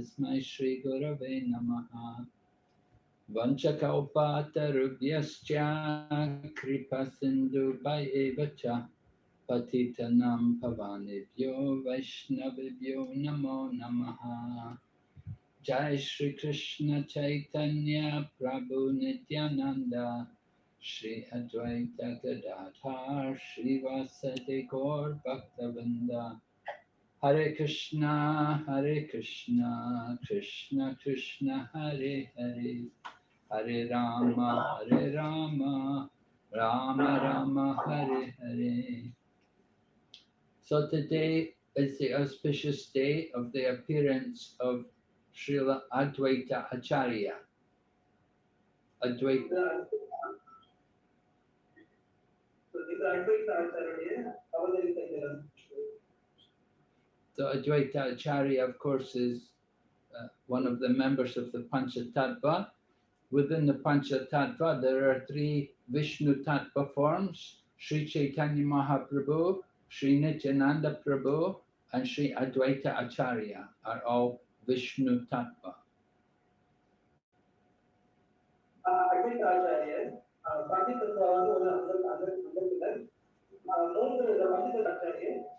तस्मै श्रीगुरवे नमः वञ्चकौपातरुभ्यश्च कृपसिन्धुभय एव च पतितनां भवानेभ्यो वैष्णवेभ्यो नमो नमः जय श्री कृष्ण चैतन्य प्रभु नित्यानंद श्री अद्वैत गदाधर श्रीवासदि गौर भक्तवृंद Hare Krishna, Hare Krishna, Krishna Krishna, Hare Hare, Hare Rama, Hare Rama, Rama Rama, Hare Hare. So today is the auspicious day of the appearance of Srila Advaita Acharya. Advaita. So, this Advaita Acharya, so Advaita Acharya, of course, is uh, one of the members of the Panchatattva. Within the Panchatattva, there are three Vishnu Tattva forms, Sri Chaitanya Mahaprabhu, Sri Nityananda Prabhu, and Sri Advaita Acharya are all Vishnu Tattva. Advaita Acharya,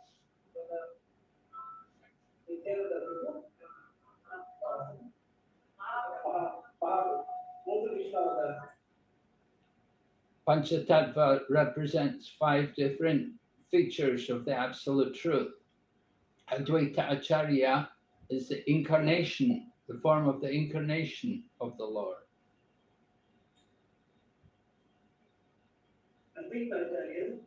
Panchatattva represents five different features of the Absolute Truth. Advaita Acharya is the incarnation, the form of the incarnation of the Lord. Advaita Acharya,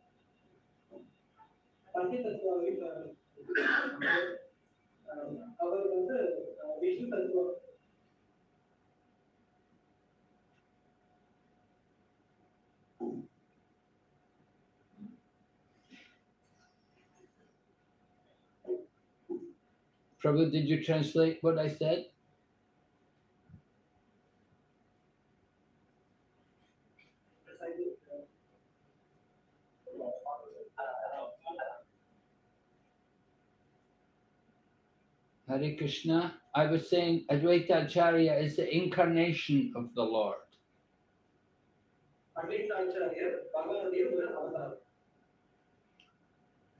அவர் வந்து அஹ், விஷ்ணு தத்துவம் Prabhu, did you translate what I said? Hari Krishna. I was saying Advaita Acharya is the incarnation of the Lord.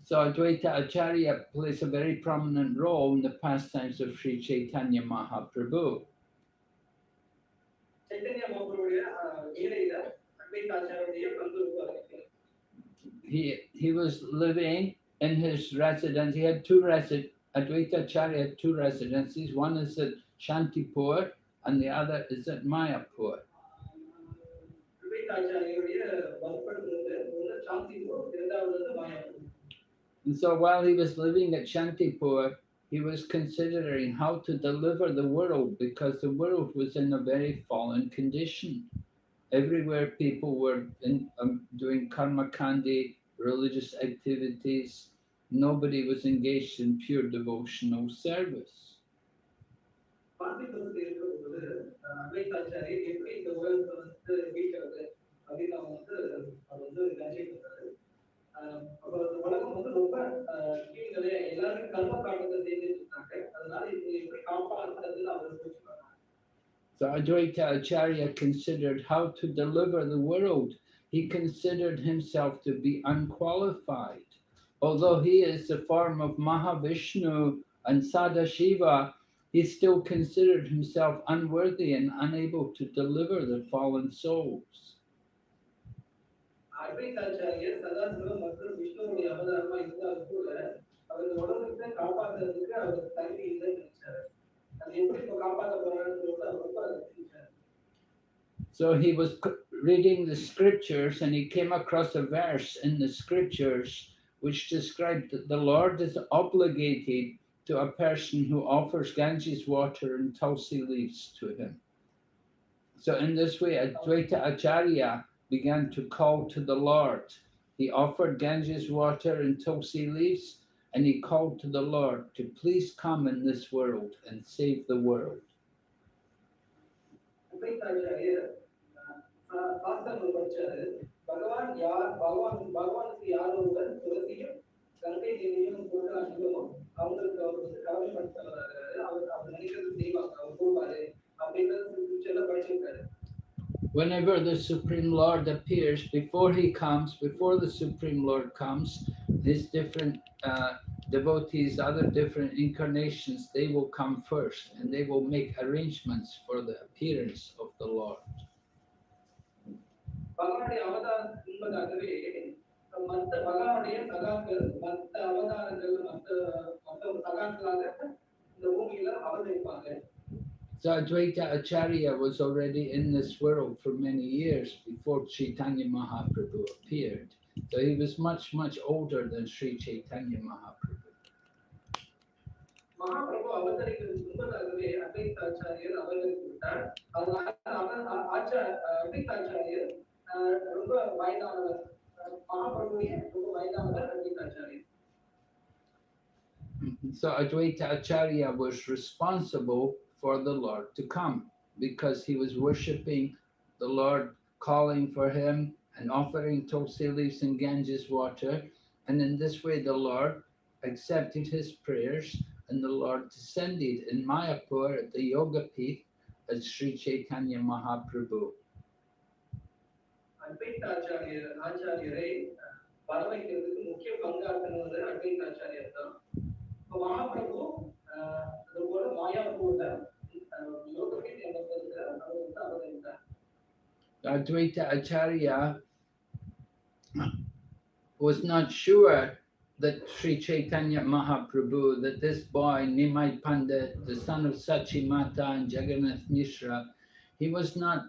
So Advaita Acharya plays a very prominent role in the pastimes of Sri Chaitanya Mahaprabhu. He, he was living in his residence. He had two residences Advaita Acharya had two residencies. One is at Shantipur and the other is at Mayapur. And so while he was living at Shantipur, he was considering how to deliver the world because the world was in a very fallen condition. Everywhere people were in, um, doing karma kandi, religious activities, nobody was engaged in pure devotional service. So Advaita Acharya considered how to deliver the world. He considered himself to be unqualified Although he is the form of Mahavishnu and Sadashiva, he still considered himself unworthy and unable to deliver the fallen souls. அத்வைத ஆச்சாரியர் சதாசிவம் மற்றும் விஷ்ணுவுடைய அவதாரமா இருந்தாலும் கூட அவர் இந்த உலகத்தை காப்பாற்றுறதுக்கு அவர் தகுதி இல்லைன்னு நினைச்சாரு அது எப்படி இப்ப காப்பாற்ற போறாருன்னு சொல்லிட்டு அவர் ரொம்ப அதை சிந்திச்சாரு. So he was c- reading the scriptures and he came across a verse in the scriptures which described that the Lord is obligated to a person who offers Ganges water and tulsi leaves to him. So in this way, Advaita Acharya began to call to the Lord. He offered Ganges water and tulsi leaves and he called to the Lord to please come in this world and save the world. பகவான் யார் பகவான் பகவானுக்கு யார் ஒருவர் துளசியும் கங்கை தேவியும் அவங்களுக்கு அவர் வந்து அவர் அவர் நினைக்கிறது செய்வாங்க அவர் போவாரு அப்படின்றது படிச்சிருக்காரு. Whenever the Supreme Lord appears, before he comes, before the Supreme Lord comes, these different uh, devotees, other different incarnations, they will come first and they will make arrangements for the appearance of the Lord. பகவானுடைய அவதாரம் என்பதாகவே மற்ற பகவானுடைய சகாக்கள் மற்ற அவதாரங்கள் மற்ற மற்ற சகாக்களாக இந்த பூமியில அவதரிப்பாங்க So Advaita Acharya was already in this world for many years before Chaitanya Mahaprabhu appeared. So he was much, much older than Sri Chaitanya Mahaprabhu. Mahaprabhu அவதரிக்கிறதுக்கு முன்பதாகவே அத்வைதாச்சாரியர் அவதரித்து விட்டார் அதனால அவர் ஆ- ஆச்சா அத்வைதாச்சாரியர் ஆஹ், ரொம்ப வயதானவர் அஹ், மகாபிரபுவே ரொம்ப வயதானவர் அத்வைதாச்சாரியர் So Advaita Acharya was responsible for the Lord to come because he was worshipping the Lord, calling for him and offering tulsi leaves and Ganges water. And in this way, the Lord accepted his prayers and the Lord descended in Mayapur at the Yoga Peeth as Sri Chaitanya Mahaprabhu. அத்வைத ஆச்சாரியர் ஆச்சாரியரை வர வைக்கிறதுக்கு முக்கிய பங்காற்றினது அத்வைத ஆச்சாரியர் தான். இப்போ மகாபிரபு அதுபோல மாயாபூர்ல யோகத்தின் Advaita Acharya was not sure that Sri Chaitanya Mahaprabhu, that this boy, Nimai Pandit, the son of Sachimata and Jagannath Mishra, he was not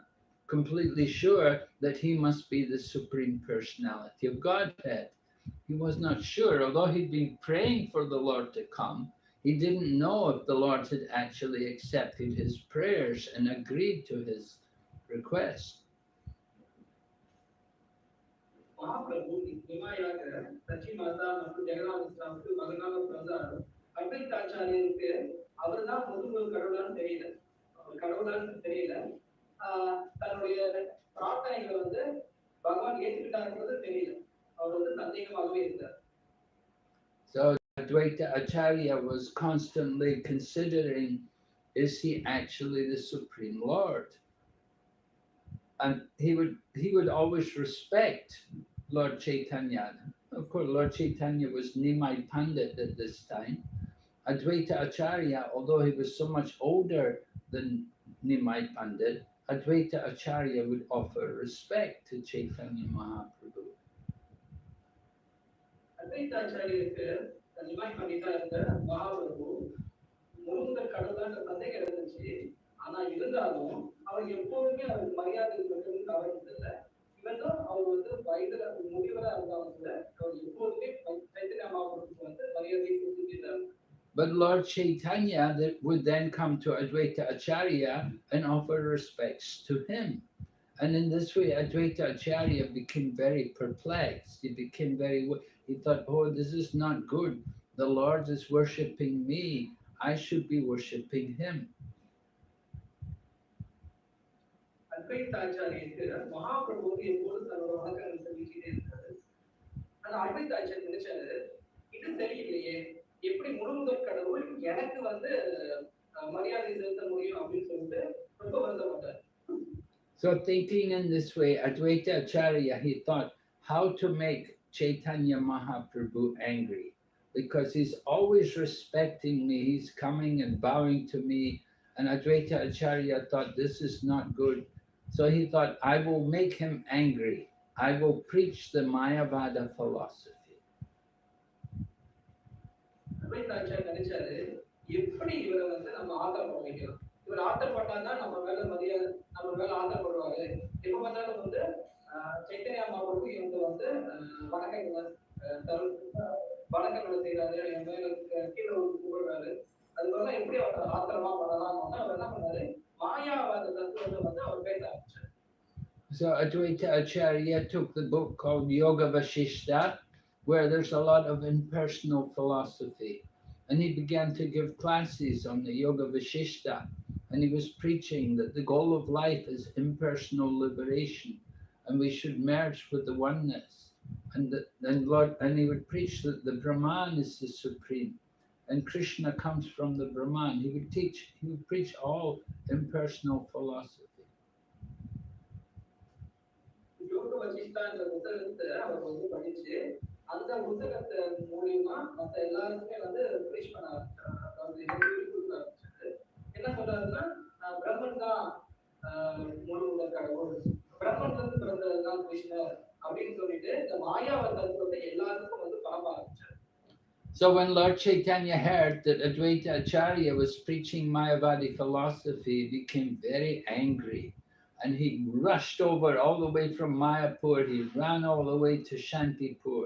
completely sure that he must be the Supreme Personality of Godhead. He was not sure, although he'd been praying for the Lord to come, he didn't know if the Lord had actually accepted his prayers and agreed to his request. Mahaprabhu நிமாயாக Sachi மாதா மற்றும் ஜெகநாத் மிஸ்ராவுக்கு மகனாக பிறந்தார் அத்வைதாச்சாரியருக்கு அவர் தான் முதுகு கடவுளான்னு தெரியல அவர் கடவுளான்னு தெரியல ஆஹ் தன்னுடைய பிரார்த்தனைகளை வந்து பகவான் ஏற்றுக்கிட்டாருன்றது தெரியல அவர் வந்து சந்தேகமாகவே இருந்தார் So Advaita Acharya was constantly considering, is he actually the Supreme Lord? And he would he would always respect Lord Chaitanya. Of course, Lord Chaitanya was Nimai Pandit at this time. Advaita Acharya, although he was so much older than Nimai Pandit, Advaita Acharya would offer respect to Chaitanya Mahaprabhu. அத்வைதாச்சாரியருக்கு Nimai பண்ணிட்டா இருந்த மகாபிரபு முருகன் கடவுளான்ற சந்தேகம் இருந்துச்சு ஆனா இருந்தாலும் அவர் எப்போதுமே அவருக்கு மரியாதை கொடுக்கறது தவறு இல்லை. இவன் தான் அவர் வந்து வயதுல முதியவரா இருந்தாலும் கூட அவர் எப்போதுமே சைத்தன்ய மகாபிரபுக்கு வந்து மரியாதை கொடுத்துட்டார் But Lord Chaitanya that would then come to Advaita Acharya and offer respects to him. And in this way, Advaita Acharya became very perplexed. He became very, wo- he thought, oh, this is not good. The Lord is worshipping me. I should be worshipping him. அத்வைதாச்சாரியருக்கு Mahaprabhu எப்போது தன்னோட வணக்கங்கள் தெரிவிச்சுட்டே இருக்காரு ஆனா அத்வைதாச்சாரியர் நினைச்சாரு இது சரியில்லையே எப்படி முழுமுதற் கடவுள் எனக்கு வந்து அஹ், மரியாதை செலுத்த முடியும் அப்படின்னு சொல்லிட்டு ரொம்ப வருத்தப்பட்டார் So thinking in this way, Advaita Acharya, he thought how to make Chaitanya Mahaprabhu angry. Because he's always respecting me, he's coming and bowing to me. And Advaita Acharya thought this is not good. So he thought, I will make him angry. I will preach the Mayavada philosophy. அத்வைதாச்சாரியர் நினைச்சாரு எப்படி இவரை வந்து நம்ம ஆத்திரப்பட வைக்கலாம் இவர் ஆத்திரப்பட்டாதான் நம்ம மேல மரியாதை நம்ம மேல ஆத்திரப்படுவாரு எப்ப பார்த்தாலும் வந்து ஆஹ், சைத்தன்யா மாபுருக்கு இவங்க வந்து ஆஹ், வணக்கங்களை தரு வணக்கங்களை செய்யறாரு என் மேல கீழே ஒரு கூப்பிடுறாரு அதுபோல எப்படி அவர் ஆத்திரமா பண்ணலாம் அவர் என்ன பண்ணாரு? மாயாவாத தத்துவத்தை வந்து அவர் பேச ஆரம்பிச்சார். So Advaita Acharya took the book called Yoga Vashishta, where there's a lot of impersonal philosophy. And he began to give classes on the Yoga Vashishta. And he was preaching that the goal of life is impersonal liberation. And we should merge with the oneness. And the, and Lord, and he would preach that the Brahman is the supreme. And Krishna comes from the Brahman. He would teach, he would preach all impersonal philosophy. வசிஷ்டான்ற புத்தகத்தை அவர் வந்து படிச்சு அந்த புத்தகத்தை மூலியமா மத்த எல்லாருக்குமே வந்து preach பண்ண ஆரம்பிச்சாரு அதாவது சொல்லிக் கொடுக்க ஆரம்பிச்சாரு என்ன சொல்றாருன்னா ஆஹ் பிரம்மன் தான் ஆஹ் முழு உலக கடவுள் பிரம்மன்ல இருந்து பிறந்தது தான் கிருஷ்ணர் அப்படின்னு சொல்லிட்டு இந்த மாயாவ தத்துவத்தை எல்லாருக்கும் வந்து பரப்ப ஆரம்பிச்சாரு So when Lord Chaitanya heard that Advaita Acharya was preaching Mayavadi philosophy, he became very angry. And he rushed over all the way from Mayapur, he ran all the way to Shantipur.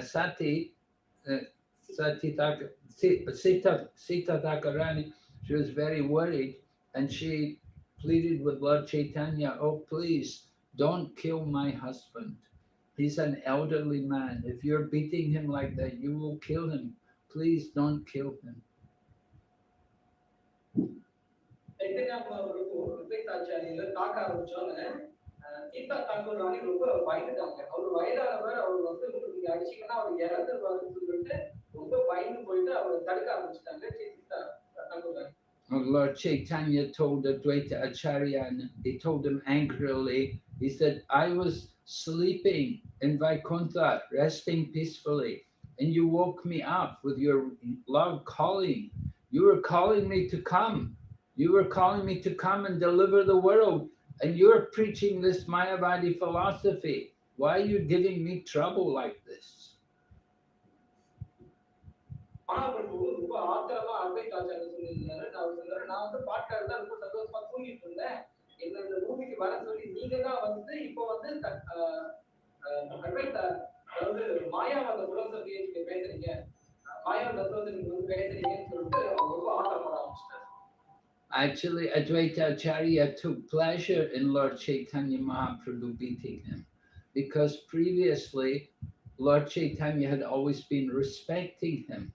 Sati, uh, Sati Sita, Sita Thakurani she was very worried and she pleaded with Lord Chaitanya, oh, please don't kill my husband. He's an elderly man. If you're beating him like that, you will kill him. Please don't kill him. Sita Thakur ராணி ரொம்ப பயந்துட்டாங்க அவர் வயதானவர் அவர் வந்து உங்களுக்கு நீங்க அடிச்சீங்கன்னா அவர் இறந்துருவாருன்னு சொல்லிட்டு ரொம்ப பயந்து போயிட்டு அவர் தடுக்க ஆரம்பிச்சிட்டாங்க சீதா தாக்கூர் ராணி Oh, Lord Chaitanya told Advaita Acharya, and he told him angrily, he said, I was sleeping in Vaikuntha, resting peacefully, and you woke me up with your loud calling. You were calling me to come. You were calling me to come and deliver the world, And you're preaching this Mayavadi philosophy. Why are you giving me trouble like this? Mahaprabhu ரொம்ப ஆத்திரமா அத்வைத ஆச்சாரியர் சொல்லியிருந்தாரு அவர் சொன்னாரு நான் வந்து பாட்டாரு தான் ரொம்ப சந்தோஷமா தூங்கிட்டு இருந்தேன் என்ன இந்த பூமிக்கு வர சொல்லி நீங்க தான் வந்து இப்போ வந்து த- அதாவது மாயாவாத நீங்க பேசுறீங்க மாயாவ தத்துவத்தை நீங்க வந்து பேசுறீங்கன்னு சொல்லிட்டு ரொம்ப ஆத்திரப்பட ஆரம்பிச்சிட்டாரு Actually, Advaita Acharya took pleasure in Lord Chaitanya Mahaprabhu beating him because previously Lord Chaitanya had always been respecting him.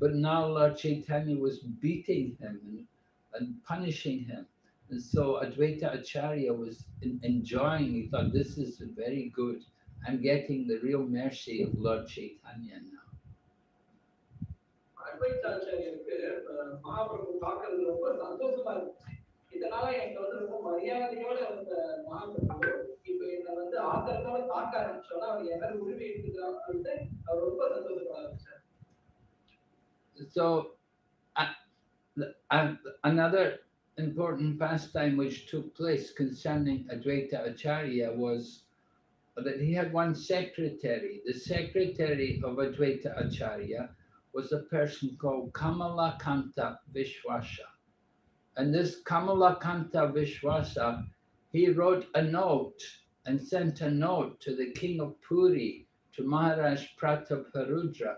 But now Lord Chaitanya was beating him and, and punishing him. And so Advaita Acharya was en- enjoying, he thought, this is very good. I'm getting the real mercy of Lord Chaitanya now. அத்வைத ஆச்சாரியருக்கு அஹ், மகாபிரபு பார்க்கறது ரொம்ப சந்தோஷமா இருந்துச்சு இதனால எனக்கு வந்து ரொம்ப மரியாதையோட இருந்த மகாபிரபு இப்ப என்ன வந்து ஆத்திரத்தோட தாக்க ஆரம்பிச்சோன்னா அவர் எல்லாரும் உரிமை எடுத்துக்கிறான்னு சொல்லிட்டு அவர் ரொம்ப சந்தோஷப்பட ஆரம்பிச்சார் so uh, the- uh, another important pastime which took place concerning Advaita Acharya was that he had one secretary. The secretary of Advaita Acharya was a person called Kamalakanta Vishwasa. And this Kamalakanta Vishwasa, he wrote a note and sent a note to the king of Puri, to Maharaj Prataparudra.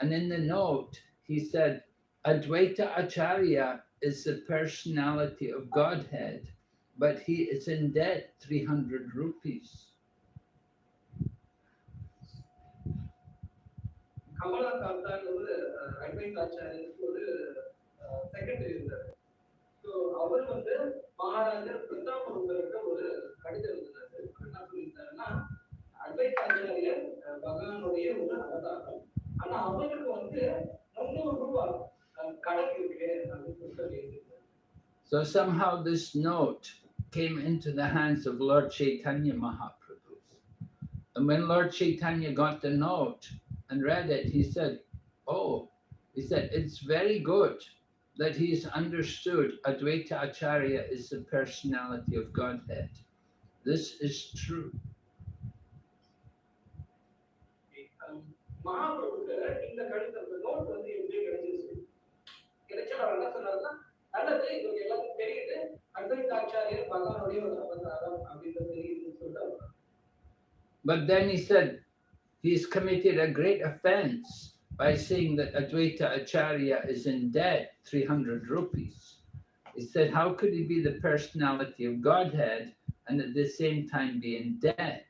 And in the note, he said, Advaita Acharya is the personality of Godhead, but he is in debt 300 rupees. கமலகாந்தான்னு ஒரு அஹ், அத்வைத ஆச்சாரியருக்கு ஒரு secretary இருந்தார் so அவர் வந்து மகாராஜர் பிரதாபருந்தருக்கு ஒரு கடிதம் எழுதினாரு அவர் என்ன சொல்லியிருந்தாருன்னா அத்வைத ஆச்சாரியர் அஹ், பகவானுடைய ஒரு அவதாரம் ஆனா அவருக்கு வந்து முந்நூறு ரூபாய் அஹ், கடன் இருக்கு அப்படின்னு சொல்லிட்டு எழுதியிருந்தாரு So somehow this note came into the hands of Lord Chaitanya Mahaprabhu. And when Lord Chaitanya got the note and read it, he said, oh, he said, it's very good that he's understood Advaita Acharya is the personality of Godhead. This is true. But then he said, he's committed a great offense by saying that Advaita Acharya is in debt 300 rupees. He said, How could he be the personality of Godhead and at the same time be in debt.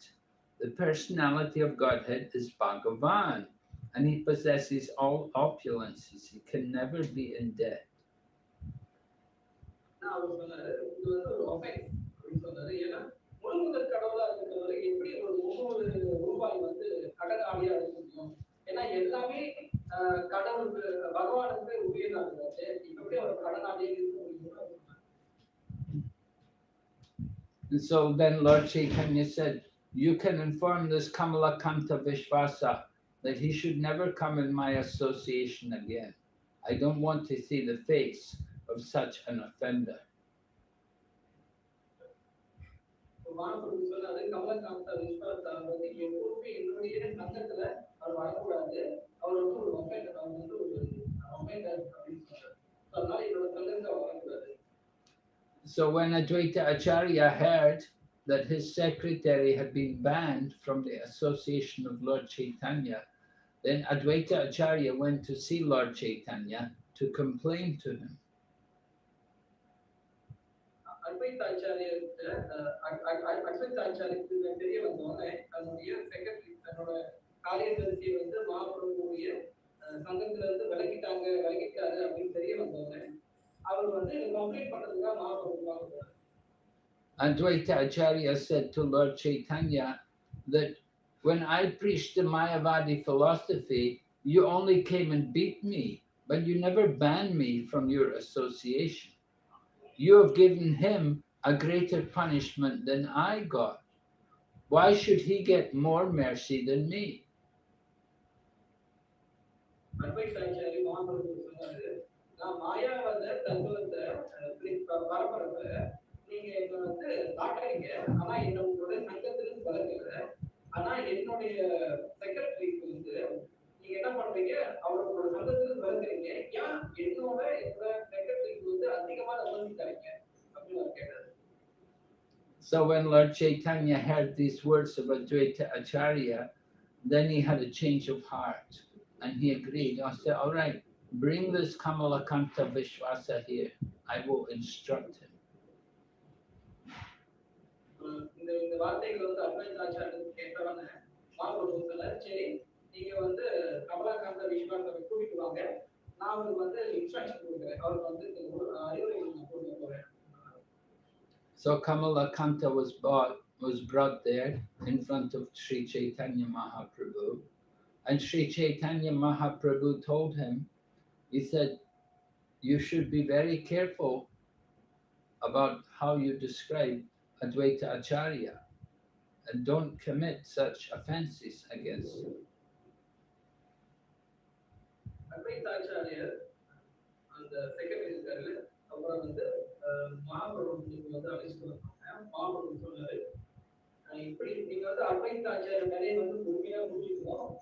The personality of Godhead is Bhagavan, and he possesses all opulences. He can never be in debt. நான் And so then Lord Chaitanya said, You can inform this Kamala Kamalakanta Vishvasa that he should never come in my association again. I don't want to see the face of such an offender. அதனால என்னோட சங்கத்துல அவர் வரக்கூடாது So when Advaita Acharya heard that his secretary had been banned from the association of Lord Chaitanya, then Advaita Acharya went to see Lord Chaitanya to complain to him. அத்வைதாச்சாரியர்கிட்ட அத்வைதாச்சாரியருக்கு தெரிய வந்தோடனே தன்னுடைய secretary தன்னோட காரியதரிசியை வந்து மகாபிரபுடைய அஹ், சங்கத்துல இருந்து விலகிட்டாங்க விலகிட்டாரு அப்படின்னு தெரிய வந்தோடனே அவர் வந்து கம்ப்ளைண்ட் பண்றதுக்காக மகாபிரபு வாங்க Advaita Acharya said to Lord Chaitanya that when I preached the Mayavadi philosophy, you only came and beat me, but you never banned me from your association. You have given him a greater punishment than I got. Why should he get more mercy than me? அத்வைதாச்சாரி Mahaprabhu சொன்னாரு நான் மாயாவத தத்துவத்தை அஹ், பிரி- ப- பரப்புறப்ப நீங்க என்ன வந்து காட்டுறீங்க ஆனா என்ன உங்களுடைய சங்கத்திலிருந்து விலகல ஆனா என்னுடைய செக்ரட்டரிக்கு வந்து நீங்க என்ன பண்றீங்க அவர் உங்களோட சங்கத்திலிருந்து விலகுறீங்க ஏன் என்னோட என்னோட செக்ரட்டரிக்கு வந்து அதிகமா நம்பி தரீங்க அப்படின்னு அவர் கேட்டாரு So when Lord Chaitanya heard these words of Advaita Acharya, then he had a change of heart and he agreed. I said, All right, bring this Kamalakanta Vishwasa here. I will instruct him. அஹ் இந்த இந்த வார்த்தைகள் வந்து அத்வைதாச்சாரியர் கேட்டவன மகாபிரபு சொன்னார் சரி நீங்க வந்து கமலாகாந்த விஸ்வாசத்தை கூட்டிட்டு வாங்க நான் அவருக்கு வந்து இன்ஸ்ட்ரக்ஷன் கொடுக்குறேன் அவருக்கு வந்து இந்த ஒரு அறிவுரைகள் நான் கொடுக்க போறேன் So Kamalakanta was brought, was brought there in front of Sri Chaitanya Mahaprabhu. And Sri Chaitanya Mahaprabhu told him, he said, you should be very careful about how you describe Advaita Acharya and don't commit such offenses against him. அத்வைதாச்சாரியர் அந்த secretary இருக்காரு அப்புறம் வந்து அஹ், மகாபிரபு வந்து அழைச்சிட்டு வந்தாங்க மகாபிரபு சொன்னாரு அஹ், இப்படி நீங்க வந்து அத்வைதாச்சாரியர் நிறைய வந்து பொறுமையா முடிச்சுக்கணும்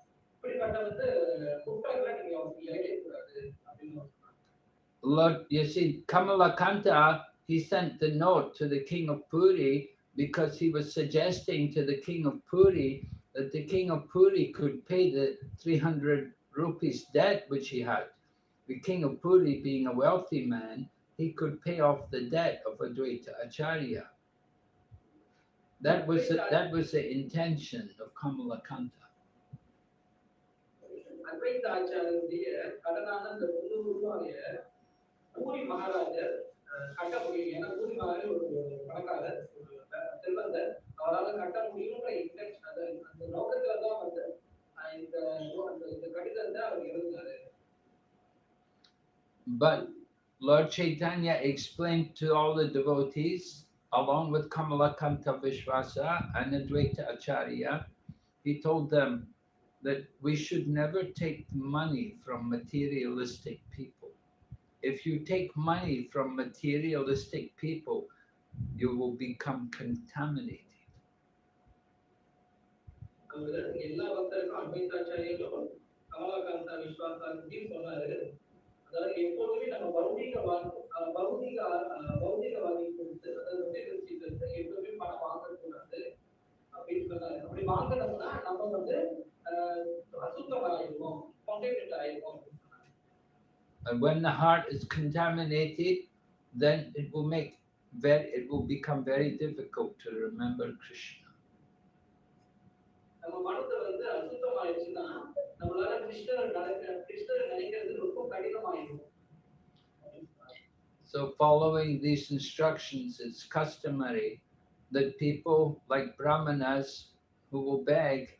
Lord, you see, Kamalakanta, he sent the note to the king of Puri because he was suggesting to the king of Puri that the king of Puri could pay the 300 rupees debt which he had. The king of Puri, being a wealthy man, he could pay off the debt of Advaita Acharya. That was the, that was the intention of Kamalakanta. அத்வைத ஆச்சாரியருடைய கடனான அந்த முந்நூறு ரூபாய பூரி மகாராஜர் அஹ், கட்ட முடியும் ஏன்னா பூரி மகாராஜர் ஒரு பணக்காரர் ஒரு செல்வந்தர் அவரால் கட்ட முடியும்ன்ற இன்டென்ஷன் அந்த அந்த நோக்கத்துல தான் வந்து அஹ், இந்த அந்த இந்த கடிதத்தை அவர் எழுதினாரு But Lord Chaitanya explained to all the devotees, along with Kamalakanta Vishwasa and Advaita Acharya, he told them that we should never take money from materialistic people. If you take money from materialistic people, you will become contaminated. அவர் எல்லா பக்தருக்கும் அத்வைதாச்சாரியர்களும் கமலாகாந்தா விஸ்வாசாத்தையும் சொன்னாரு அதாவது எப்போதுமே நம்ம பௌதிக வா- அஹ் பௌதிக அஹ் பௌதிகவாதி கொடுத்து அதாவது மெட்டீரியலிஸ்டிக் எப்போதுமே பணம் வாங்கக்கூடாது அப்படின்னு சொன்னாரு அப்படி வாங்கினோம்னா நம்ம வந்து uh, and when the heart is contaminated, then it will make very, it will become very difficult to remember Krishna. So following these instructions, it's customary that people like brahmanas who will beg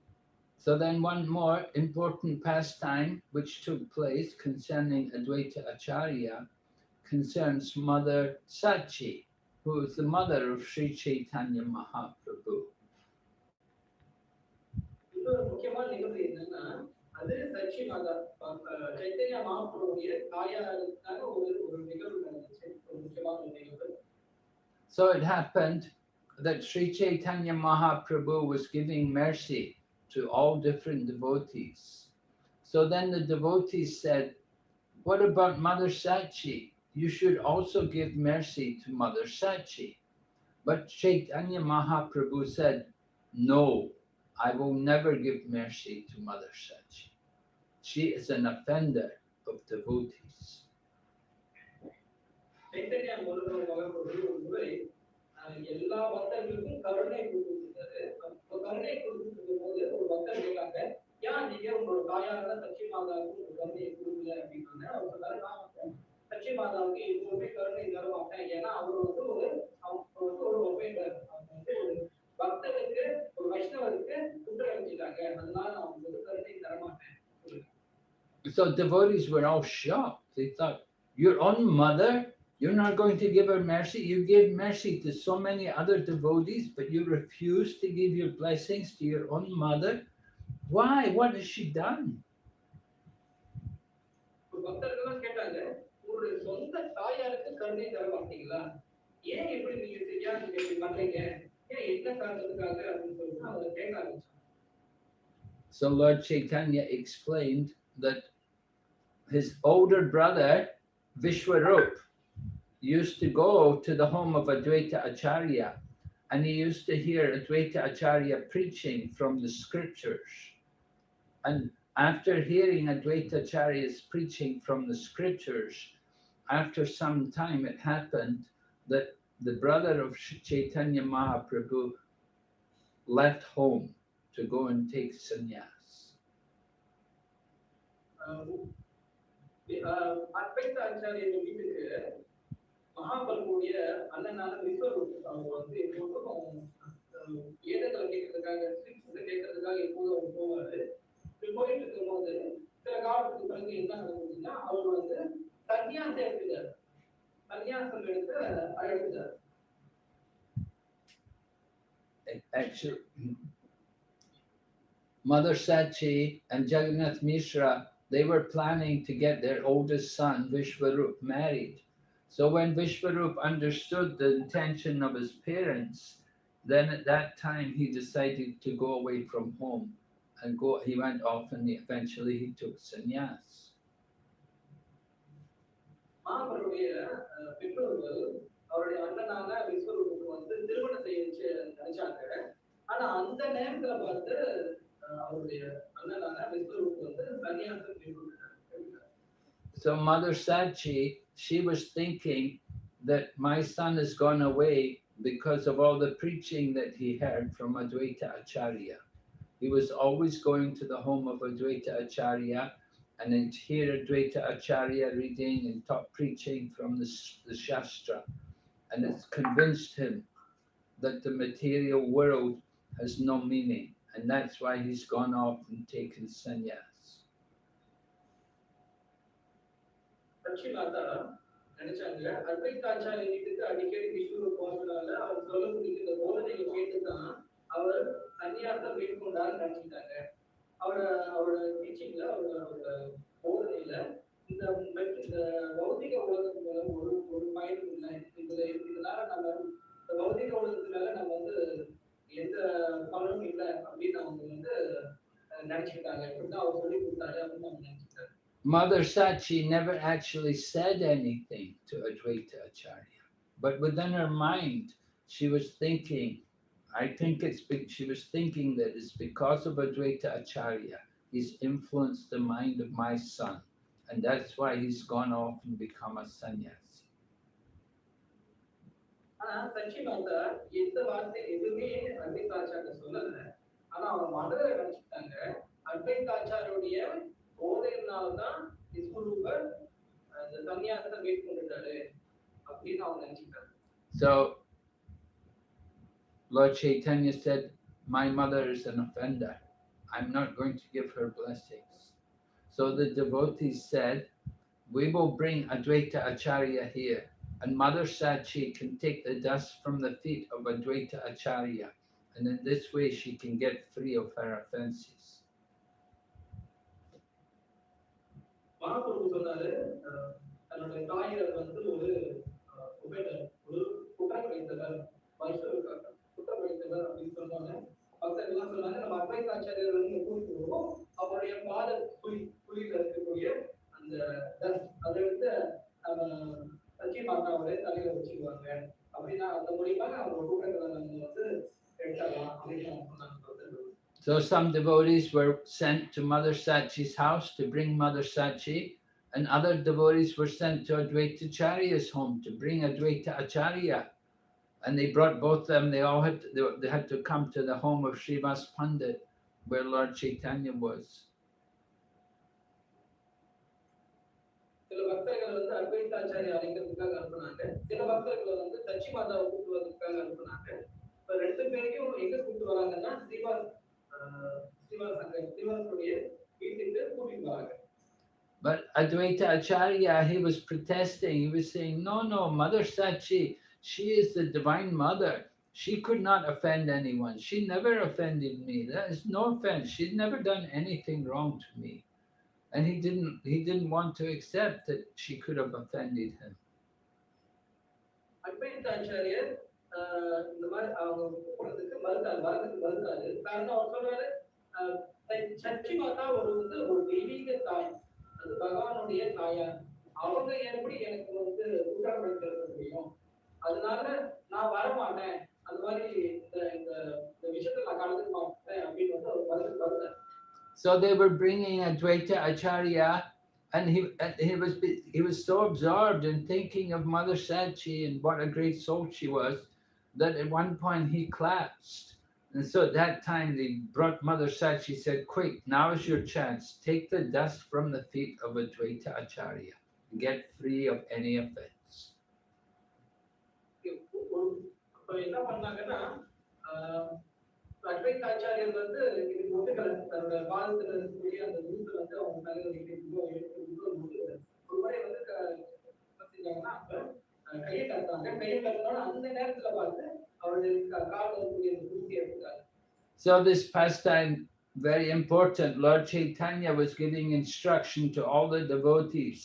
So then one more important pastime which took place concerning Advaita Acharya concerns Mother Sachi, who is the mother of Sri Chaitanya Mahaprabhu. So it happened that Sri Chaitanya Mahaprabhu was giving mercy to all different devotees. So then the devotees said, What about Mother Sachi? You should also give mercy to Mother Sachi. But Chaitanya Mahaprabhu said, No, I will never give mercy to Mother Sachi. She is an offender of devotees. Chaitanya Murugan மகாபுரு ஒரு முறை அஹ், எல்லா பக்தர்களுக்கும் கருணை கொடுத்துருக்காரு அப்ப கருணை கொடுத்துருக்கும் போது ஒரு பக்தர் கேட்டாங்க ஏன் நீங்க உங்களோட தாயாரான சச்சி மாதாவுக்கு ஒரு கருணையை கொடுக்கல அப்படின்னாங்க அவர் சொன்னாரு நான் வந்து சச்சி மாதாவுக்கு எப்பவுமே கருணை தர மாட்டேன் ஏன்னா அவர் வந்து ஒரு அவங்க வந்து ஒரு ஒப்பேண்டர் அவங்க வந்து ஒரு பக்தனுக்கு ஒரு வைஷ்ணவருக்கு குற்றம் வச்சுட்டாங்க அதனால நான் அவங்களுக்கு கருணை தர மாட்டேன் So devotees were all shocked. They thought, Your own mother, you're not going to give her mercy. You gave mercy to so many other devotees, but you refuse to give your blessings to your own mother. Why? What has she done? ஒரு பக்தர்கள்லாம் கேட்டாங்க உங்களுடைய சொந்த தாயாருக்கு கருணை தர மாட்டீங்களா ஏன் இப்படி நீங்க செய்யா நீங்க இப்படி பண்றீங்க ஏன் என்ன காரணத்துக்காக அப்படின்னு சொல்லிட்டு அவங்க கேட்க ஆரம்பிச்சாங்க So Lord Chaitanya explained that his older brother, Vishwarup, used to go to the home of Advaita Acharya and he used to hear Advaita Acharya preaching from the scriptures. And after hearing Advaita Acharya's preaching from the scriptures, after some time it happened that the brother of Chaitanya Mahaprabhu left home to go and take sannyas. Uh, வீட்டுக்கு மகாபலியுடைய அண்ணனான விஸ்வரூப் அவங்க வந்து எப்போதும் அஹ், வேதங்களை கேட்கறதுக்காக ஸ்கிரிப்ட்ஸை கேட்கறதுக்காக எப்போதும் அவர் போவாரு இப்படி போயிட்டு இருக்கும்போது சில காலத்துக்கு பிறகு என்ன நடந்ததுன்னா அவர் வந்து சன்னியாசம் எடுத்துட்டார் சன்னியாசம் எடுத்து அழைத்தார் Actually, Mother Sachi and Jagannath Mishra, they were planning to get their oldest son, Vishwarup, married. So when Vishwarup understood the intention of his parents, then at that time he decided to go away from home and go. He went off and eventually he took sannyas. மகாபலியுடைய அஹ், பெற்றோர்கள் அவருடைய அண்ணனான விஸ்வரூபுக்கு வந்து திருமணம் செய்ய வச்சு நினைச்சாங்க ஆனா அந்த நேரத்துல பார்த்து அஹ், அவருடைய அண்ணனான விஸ்வரூப் வந்து சன்னியாசம் மேற்கொண்டார் So Mother Sachi, she was thinking that my son has gone away because of all the preaching that he heard from Advaita Acharya. He was always going to the home of Advaita Acharya and then hear Advaita Acharya reading and talk, preaching from the, the Shastra. And it's convinced him that the material world has no meaning. And that's why he's gone off and taken sannyas. Lakshmi நாத்தாராம் நினைச்சாங்க. அத்வைதாச்சாரிய வீட்டுக்கு அடிக்கடி விஷ்ணுவ போனதுனால அவர் சொல்லக்கூடிய இந்த போதனையை கேட்டுதான் அவர் சன்னியாசம் மேற்கொண்டார்னு நினைச்சிட்டாங்க. அவரோட அவரோட டீச்சிங்ல அவரோட அவரோட போதனையில இந்த இந்த பௌதிக உலகம் மூலம் ஒரு ஒரு பயனும் இல்லை. இதுல இதனால நம்ம இந்த பௌதிக உலகத்தினால நம்ம வந்து எந்த பலனும் இல்லை அப்படின்னு அவங்க வந்து நினைச்சுக்கிட்டாங்க இப்படிதான் அவர் சொல்லி கொடுத்தாரு அப்படின்னு அவங்க நினைச்சிட்டாரு Mother Sachi never actually said anything to Advaita Acharya, but within her mind, she was thinking, I think it's be- she was thinking that it's because of Advaita Acharya, he's influenced the mind of my son, and that's why he's gone off and become a sannyasi. ஆனா சச்சி மாதா எந்த வார்த்தை எதுவுமே அத்வைதாச்சாரிய சொல்லல ஆனா அவங்க மனதில நினைச்சுட்டாங்க அத்வைதாச்சாரியுடைய போதையினால்தான் விஸ்வரூபர் அந்த சன்னியாசத்தை மேற்கொண்டுட்டாரு அப்படின்னு அவங்க நினைச்சுட்டாங்க So Lord Chaitanya said, My mother is an offender. I'm not going to give her blessings. So the devotees said, We will bring Advaita Acharya here, and Mother Sachi can take the dust from the feet of Advaita Acharya, and in this way she can get free of her offenses. Mahaprabhu சொன்னாரு தன்னுடைய தாயார் வந்து ஒரு அஹ், ஒரு குற்றம் வைத்தவர் வைஷ்ணவ குற்றம் வைத்தவர் அப்படின்னு சொன்னாங்க பக்தர்கள் எல்லாம் சொன்னாங்க நம்ம அத்வைதாச்சாரியர் வந்து கூட்டிட்டு வருவோம் அவருடைய பாத குழி குழியில இருக்கக்கூடிய அந்த அதை எடுத்து அஹ், சச்சி மாதாவுடைய தலையில வச்சுக்குவாங்க அப்படின்னா அந்த மூலியமாக அவங்க கூட்டங்களை நம்ம வந்து எடுத்துடலாம் அப்படின்னு சொன்னாங்க. So some devotees were sent to Mother Sachi's house to bring Mother Sachi, and other devotees were sent to Advaita Acharya's home to bring Advaita Acharya. And they brought both them, they all had to, they, they had to come to the home of Srivas Pandit, where Lord Chaitanya was. சில பக்தர்கள் வந்து அத்வைதாச்சாரிய அழைக்கிறதுக்காக அனுப்புனாங்க சில பக்தர்களை வந்து சச்சி மாதாவை கூட்டுவதற்காக அனுப்புனாங்க இப்ப ரெண்டு பேரையும் எங்க கூட்டு வராங்கன்னா Srivas But Advaita Acharya, he was protesting. He was saying, No, no, Mother Sachi, she is the divine mother. She could not offend anyone. She never offended me. That is no offense. She'd never done anything wrong to me. And he didn't he didn't want to accept that she could have offended him. அத்வைதாச்சாரியர் ஆஹ், இந்த மாதிரி அவங்க கூப்பிடுறதுக்கு மறுத்தாரு வரதுக்கு மறுத்தாரு காரணம் அவர் சொல்றாரு ஆஹ், ச- சச்சி மாதா ஒரு வந்து ஒரு தெய்வீக தாய் அது பகவானுடைய தாயார் அவங்க எப்படி எனக்கு வந்து குற்றப்படுத்த முடியும் அதனால நான் வரமாட்டேன் அந்த மாதிரி இந்த இந்த இந்த விஷயத்துல நான் கலந்துக்க மாட்டேன் அப்படின்னு வந்து அவர் மறுத்து வருந்தார் So they were bringing Advaita Acharya, and he and he was be- he was so absorbed in thinking of Mother Sachi and what a great soul she was, that at one point he collapsed. And so at that time they brought Mother Sachi said, "Quick, now is your chance. Take the dust from the feet of Advaita Acharya, and get free of any offense." அப்ப என்ன பண்ணாங்கன்னா ஆஹ், அத்வைதாச்சாரியர் வந்து இதுக்கு ஒத்துக்கல தன்னோட பாதத்துல இருக்கக்கூடிய அந்த தூசை வந்து அவங்க தலையில வைக்கிறதுக்கோ எடுக்கிறதுக்கோ ஒத்துக்கல ஒரு முறை வந்து க- என்ன செஞ்சாங்கன்னா அப்ப அஹ், கையை கட்டாங்க கையை கட்டினோட அந்த நேரத்துல பார்த்து அவருடைய க- கால்ல இருக்கக்கூடிய அந்த தூசி எடுத்துட்டாங்க So this pastime very important. Lord Chaitanya was giving instruction to all the devotees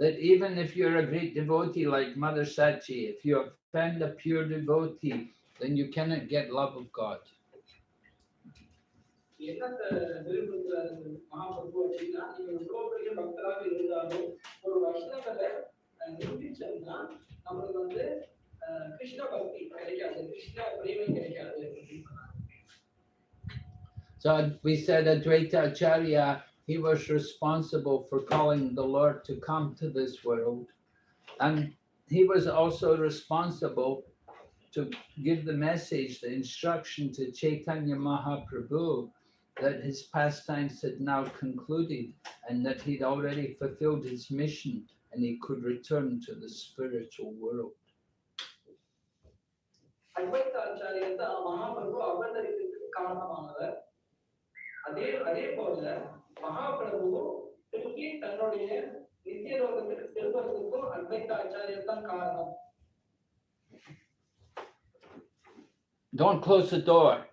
that even if you're a great devotee like Mother Sachi, if you offend a pure devotee, then you cannot get love of God. என்னத்தை நிரூபிக்கிறாரு மகாபிரபு அப்படின்னா நீங்க எவ்வளவு பெரிய பக்தராக இருந்தாலும் ஒரு வைஷ்ணவரை அஹ், நிரூபிச்சோம்னா நம்மளுக்கு வந்து So we said that Acharya, he was responsible for calling the Lord to come to this world. And he was also responsible to give the message, the instruction to Chaitanya Mahaprabhu that his pastimes had now concluded and that he'd already fulfilled his mission and he could return to the spiritual world. அத்வைதாச்சாரியர் தான் மகாபிரபு அவதரிக்கிறதுக்கு காரணமானவர் அதே அதே போல மகாபிரபு திருப்பி தன்னுடைய நித்திய லோகத்துக்கு திரும்புறதுக்கும் அத்வைதாச்சாரியர் தான் காரணம் Don't close the door.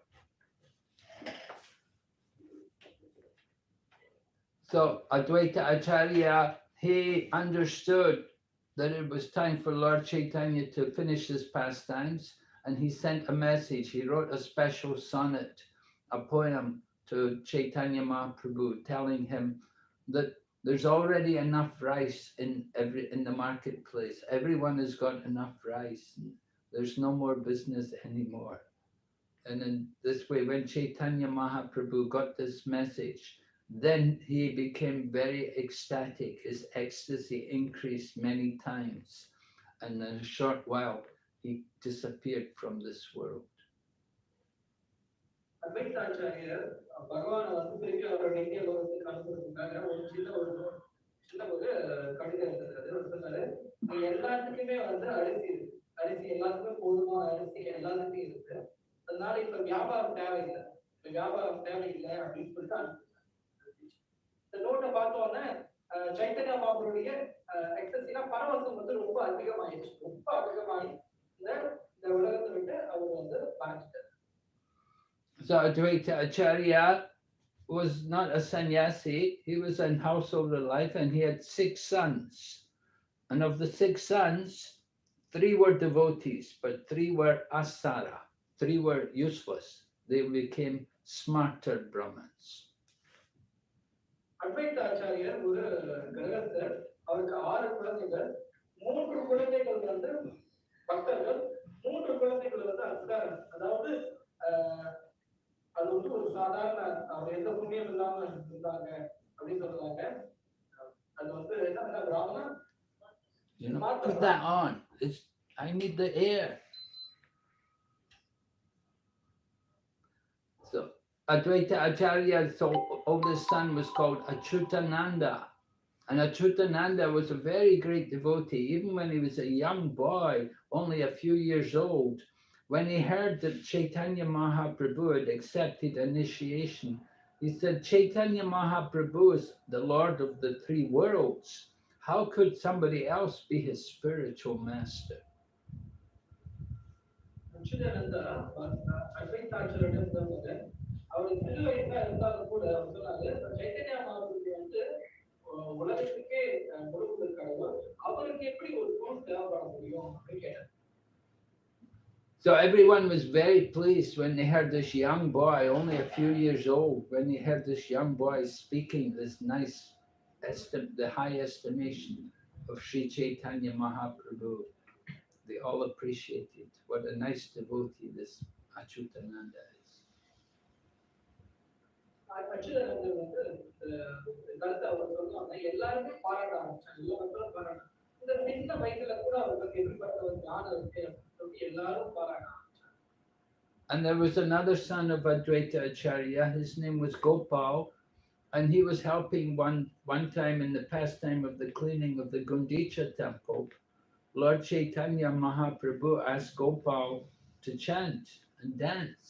So Advaita Acharya, he understood that it was time for Lord Chaitanya to finish his pastimes, and he sent a message. He wrote a special sonnet, a poem to Chaitanya Mahaprabhu, telling him that there's already enough rice in every in the marketplace. Everyone has got enough rice. There's no more business anymore. And in this way, when Chaitanya Mahaprabhu got this message, then he became very ecstatic. His ecstasy increased many times. And in a short while, he disappeared from this world. எல்லாத்துக்குமே வந்து அரிசி அரிசி எல்லாத்துக்குமே போதுமான அரிசி எல்லாத்துக்கும் இருக்கு. அதனால இப்ப வியாபாரம் தேவையில்லை. இப்ப வியாபாரம் தேவையில்லை அப்படின்னு சொல்லிட்டு இந்த நோட்டை பார்த்தோன்னா சைத்தன்யா மாபருடைய எக்ஸஸ் பரவசம் வந்து ரொம்ப அதிகமாயிடுச்சு. ரொம்ப அதிகமாயி So Advaita Acharya uh, was not a sannyasi, he was an householder life and he had six sons. And of the six sons, three were devotees, but three were asara, three were useless. They became smarta Brahmins. அத்வைத ஆச்சாரியர் ஒரு கிரகத்தில் பக்தர்கள் மூன்று குழந்தைகள் வந்து அஸ்காரம் அதாவது ஆஹ், அது வந்து ஒரு சாதாரண அவங்க எந்த புண்ணியம் இல்லாம இருந்தாங்க அப்படின்னு சொல்றாங்க அது வந்து என்ன பிராமணன் You know, put that on. It's, I need the air. So Advaita Acharya's o- oldest son was called Achutananda. And Achutananda was a very great devotee, even when he was a young boy, only a few years old. When he heard that Chaitanya Mahaprabhu had accepted initiation, he said, Chaitanya Mahaprabhu is the Lord of the three worlds. How could somebody else be his spiritual master? I உலகத்துக்கே அஹ், கொடுப்பது கடவுள் அவருக்கு எப்படி ஒரு பொருள் தேவைப்பட முடியும் அப்படின்னு கேட்டார் So everyone was very pleased when they heard this young boy, only a few years old, when they heard this young boy speaking this nice, estim- the high estimation of Sri Chaitanya Mahaprabhu. They all appreciated what a nice devotee this Achutananda is. அச்சுதானந்தர் வந்து அஹ், கருத்தை அவர் சொல்லுவாங்க எல்லாருமே பாராட்ட ஆரம்பிச்சாங்க எல்லா மக்களும் பாராட்ட இந்த சின்ன வயசுல கூட அவருக்கு எப்படிப்பட்ட ஒரு ஞானம் இருக்கு அப்படின்னு சொல்லி எல்லாரும் பாராட்ட ஆரம்பிச்சாங்க And there was another son of Advaita Acharya, his name was Gopal, and he was helping one, one time in the pastime of the cleaning of the Gundicha temple. Lord Chaitanya Mahaprabhu asked Gopal to chant and dance.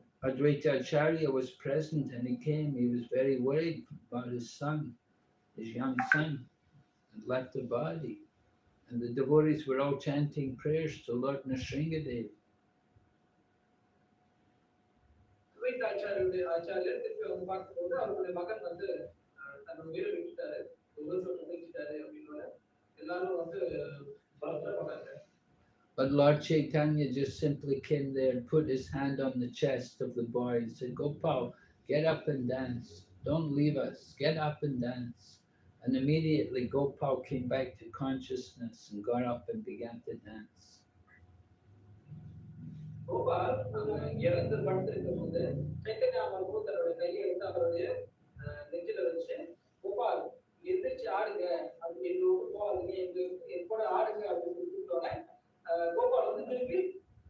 Advaita Acharya was present and he came. He was very worried about his son, his young son, and left the body. And the devotees were all chanting prayers to Lord Nrisinghadev. ஆச்சாரியருடைய But Lord Chaitanya just simply came there and put his hand on the chest of the boy and said, Gopal, get up and dance. Don't leave us. Get up and dance. And immediately Gopal came back to consciousness and got up and began to dance. Gopal அஹ், இறந்து படுத்திருக்கும் போது சைத்தன்யா மகாபு தன்னுடைய கையை எடுத்து அவருடைய அஹ், நெஞ்சில வச்சு கோபால் எந்திரிச்சு ஆடுங்க அப்படி எங்க ஊருக்கு போகாதீங்க எங்க என் கூட ஆடுங்க அப்படின்னு கூப்பிட்டோன்னே அஹ், கோபால் வந்து திருப்பி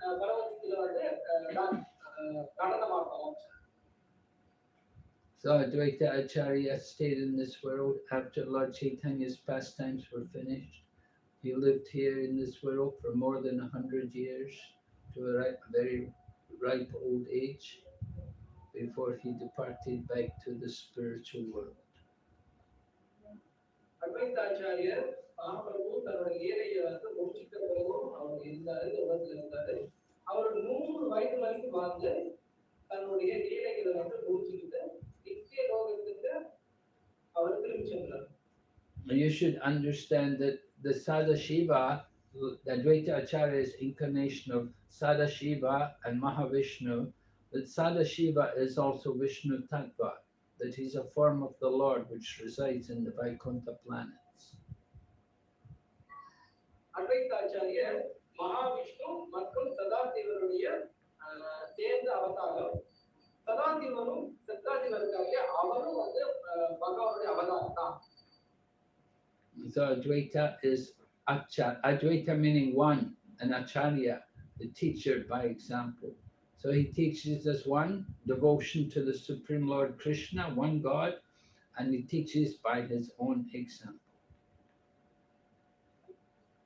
அஹ், பரவசத்துல வந்து அஹ், டான்ஸ், அஹ், நடனமாட ஆரம்பிச்சார் So Advaita Acharya stayed in this world after Lord Chaitanya's pastimes were finished. He lived here in this world for more than a hundred years to a ri- very ripe old age before he departed back to the spiritual world. அத்வைதாச்சாரியர் Mahaprabhu தன்னுடைய லீலையை வந்து முடிச்சிட்ட பிறகும் அவர் இருந்தாரு இந்த உலகத்துல இருந்தாரு அவர் நூறு வயது வரைக்கும் வாழ்ந்து தன்னுடைய லீலைகளை வந்து முடிச்சுக்கிட்டு நித்திய லோகத்துக்கு அவர் திரும்பி சென்றார் You should understand that the Sadashiva, the Advaita Acharya's incarnation of Sadashiva and Mahavishnu, that Sadashiva is also Vishnu Tattva, that he's a form of the Lord which resides in the Vaikuntha planets. அத்வைதாச்சாரியர் Mahavishnu மற்றும் சதாசிவருடைய ஆஹ், சேர்ந்த அவதாரம் சதாசிவனும் சதாசிவருக்காக அவரும் வந்து ஆஹ், பகவானுடைய அவதாரம் தான் So Advaita is Acha, Advaita meaning one, and Acharya, the teacher by example. So he teaches us one, devotion to the Supreme Lord Krishna, one God, and he teaches by his own example.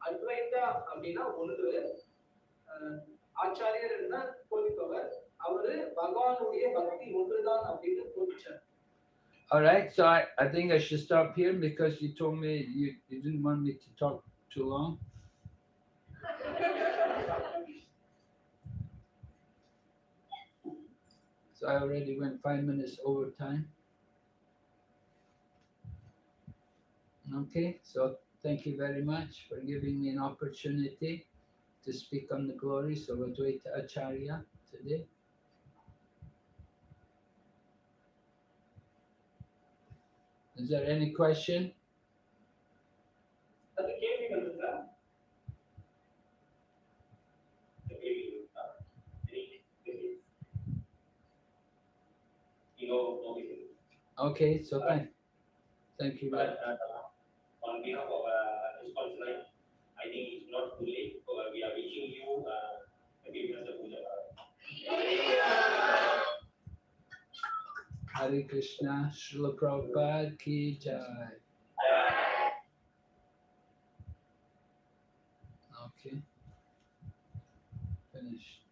Advaita அப்படின்னா ஒன்று ஆஹ், ஆச்சாரியர் என்ன போதிப்பவர் அவரு பகவானுடைய பக்தி ஒன்றுதான் அப்படின்னு போதிச்சார் All right, so I, I think I should stop here because you told me you, you didn't want me to talk too long. So I already went five minutes over time. Okay, so Thank you very much for giving me an opportunity to speak on the glories of Advaita Acharya today. Is there any question? Okay, so thank, thank you. Very much uh, behalf of uh, this consulate, I think it's not too late. So uh, we are wishing you uh, Vyasa Puja. Hare Krishna, Srila Prabhupada ki jai. Okay. Finished.